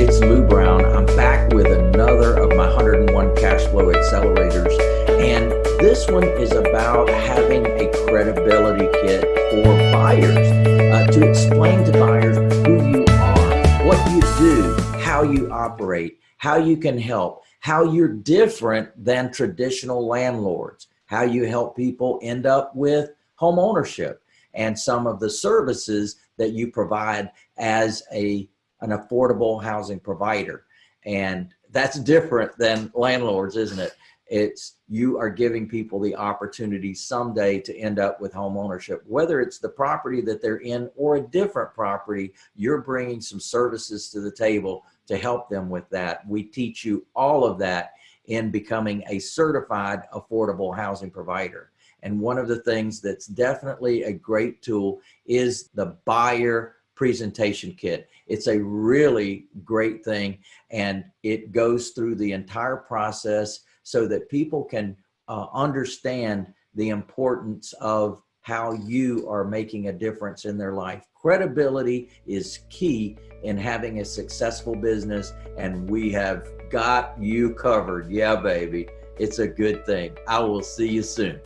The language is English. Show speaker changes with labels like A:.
A: it's Lou Brown. I'm back with another of my 101 cash flow accelerators. And this one is about having a credibility kit for buyers uh, to explain to buyers who you are, what you do, how you operate, how you can help, how you're different than traditional landlords, how you help people end up with home ownership and some of the services that you provide as a an affordable housing provider. And that's different than landlords, isn't it? It's you are giving people the opportunity someday to end up with home ownership, whether it's the property that they're in or a different property, you're bringing some services to the table to help them with that. We teach you all of that in becoming a certified affordable housing provider. And one of the things that's definitely a great tool is the buyer presentation kit. It's a really great thing and it goes through the entire process so that people can uh, understand the importance of how you are making a difference in their life. Credibility is key in having a successful business and we have got you covered. Yeah, baby. It's a good thing. I will see you soon.